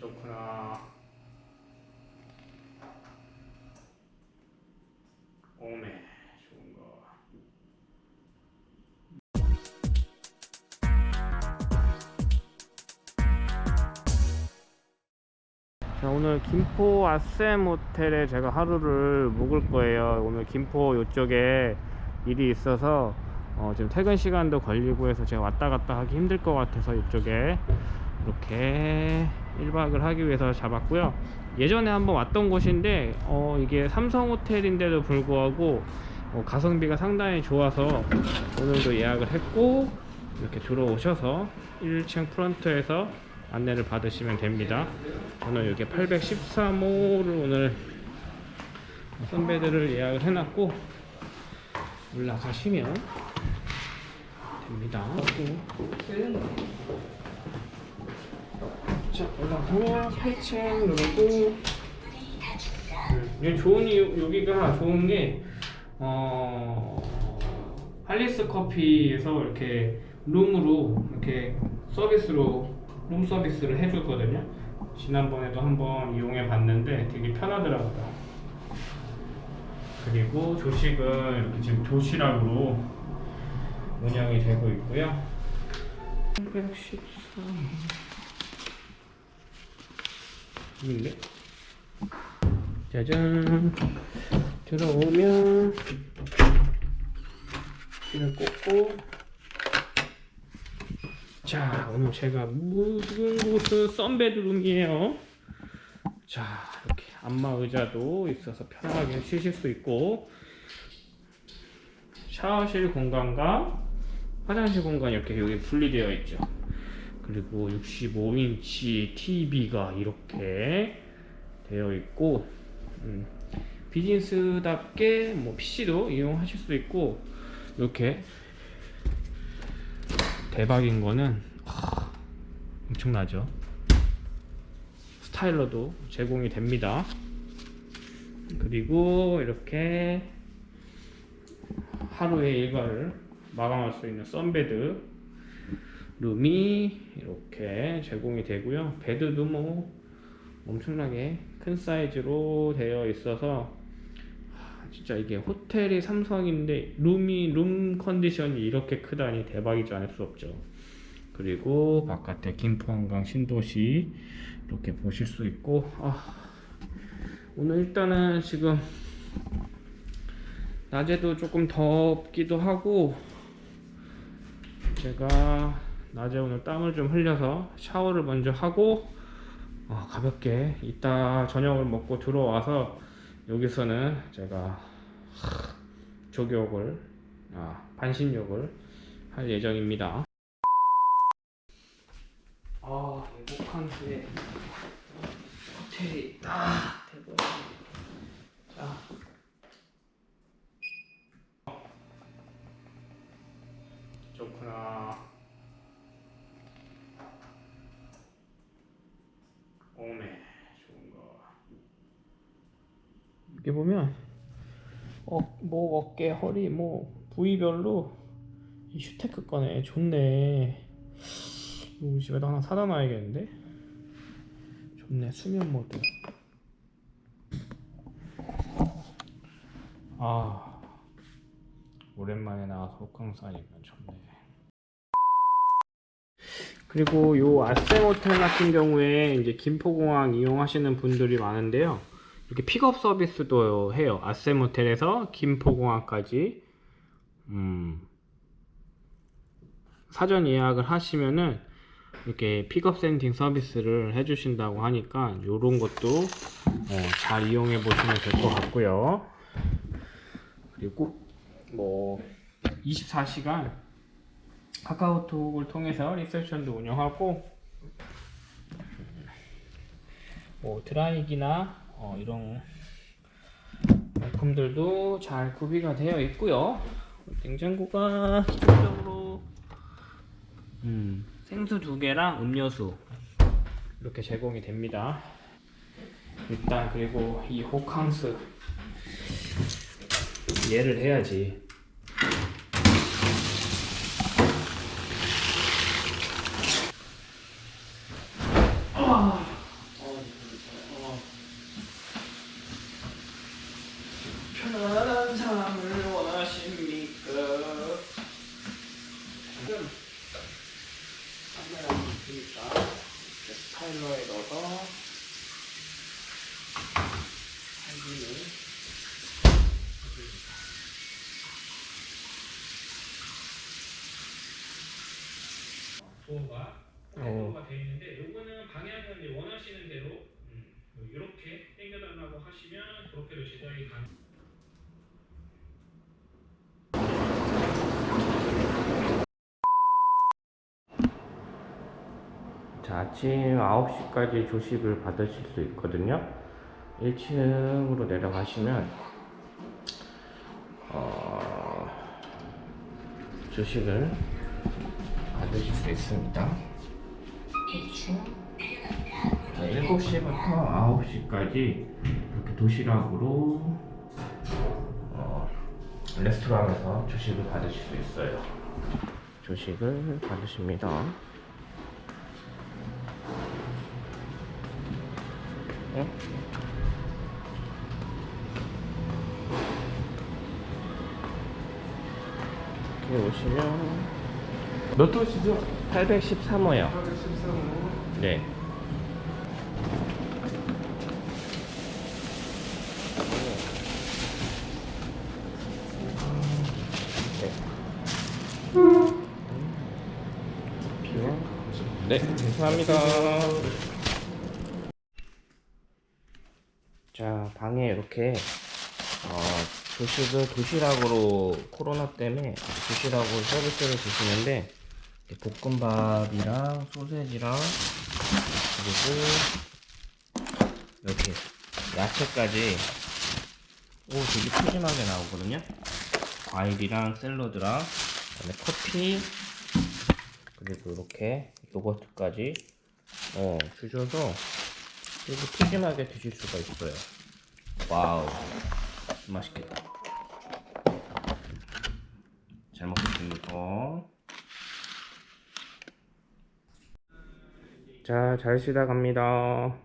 좋구나. 오메 좋은 거. 자 오늘 김포 아셈 호텔에 제가 하루를 묵을 거예요 오늘 김포 요쪽에 일이 있어서 어, 지금 퇴근 시간도 걸리고 해서 제가 왔다 갔다 하기 힘들 것 같아서 이쪽에 이렇게 1박을 하기 위해서 잡았고요. 예전에 한번 왔던 곳인데 어, 이게 삼성 호텔인데도 불구하고 어, 가성비가 상당히 좋아서 오늘도 예약을 했고 이렇게 들어오셔서 1층 프런트에서 안내를 받으시면 됩니다. 저는 여기 813호를 오늘 선배들을 예약을 해놨고 올라가시면 됩니다 자 올라가면 8층 누르고 음, 좋은 이유, 여기가 좋은 게 어, 할리스 커피에서 이렇게 룸으로 이렇게 서비스로 룸 서비스를 해주거든요. 지난번에도 한번 이용해 봤는데 되게 편하더라고요. 그리고 조식은 이렇게 지금 도시락으로 운영이 되고 있고요. 813. 있네. 짜잔. 들어오면 이를 꽂고 자 오늘 제가 묵은 곳은 썬베드룸이에요 자 이렇게 안마 의자도 있어서 편하게 쉬실 수 있고 샤워실 공간과 화장실 공간이 이렇게 여기 분리되어 있죠 그리고 65인치 TV가 이렇게 되어 있고 음, 비즈니스답게 뭐 PC도 이용하실 수 있고 이렇게 대박인 거는 하, 엄청나죠? 스타일러도 제공이 됩니다. 그리고 이렇게 하루의 일과를 마감할 수 있는 sunbed room이 이렇게 제공이 되고요. bed도 뭐 엄청나게 큰 사이즈로 되어 있어서 진짜 이게 호텔이 삼성인데 룸이 룸 컨디션이 이렇게 크다니 대박이지 않을 수 없죠. 그리고 바깥에 김포한강 신도시 이렇게 보실 수 있고 아, 오늘 일단은 지금 낮에도 조금 덥기도 하고 제가 낮에 오늘 땀을 좀 흘려서 샤워를 먼저 하고 어, 가볍게 이따 저녁을 먹고 들어와서 여기서는 제가 조격을 아, 반신욕을 할 예정입니다. 아 행복한데 호텔이 아 대박 자 좋구나 오메 좋은 거 여기 보면 어, 목, 어깨, 허리 뭐 부위별로 이 휴테크 거네 좋네. 우리 집에도 하나 사다 놔야겠는데? 좋네. 수면 모드. 아 오랜만에 나와서 호캉스하니까 좋네. 그리고 요 아셈 호텔 같은 경우에 이제 김포공항 이용하시는 분들이 많은데요 이렇게 픽업 서비스도 해요. 아셈 호텔에서 김포공항까지 음, 사전 예약을 하시면은 이렇게 픽업 sending 서비스를 해주신다고 하니까 이런 것도 어, 잘 이용해 보시면 될 것 같고요. 그리고 뭐 24시간 카카오톡을 통해서 리셉션도 운영하고 뭐 드라이기나 어, 이런 물품들도 잘 구비가 되어 있고요. 냉장고가 기본적으로 음, 생수 두 개랑 음료수 이렇게 제공이 됩니다. 일단 그리고 이 호캉스 얘를 해야지 카메라 있으니까 이렇게 스타일러에 넣어서 사진을 해줍니다. 도어가 어. 도어가 되어 있는데 요거는 방향은 이제 원하시는 대로 음, 이렇게 당겨달라고 하시면 그렇게도 제작이 가능. 자, 아침 9시까지 조식을 받으실 수 있거든요. 1층으로 내려가시면, 어, 조식을 받으실 수 있습니다. 1층. 자, 7시부터 9시까지 이렇게 도시락으로, 어, 레스토랑에서 조식을 받으실 수 있어요. 조식을 받으십니다. 어? 이렇게 오시면 몇 도시죠? 813호요. 813호. 네. 네, 감사합니다. 자, 방에 이렇게 어, 조식을 도시락으로 코로나 때문에 도시락으로 서비스를 주시는데 볶음밥이랑 소세지랑 그리고 이렇게 야채까지. 오 되게 푸짐하게 나오거든요. 과일이랑 샐러드랑 그다음에 커피 그리고 이렇게 요거트까지 어 주셔서 되게 푸짐하게 드실 수가 있어요. 와우. 맛있겠다. 잘 먹겠습니다. 자, 잘 쉬다 갑니다.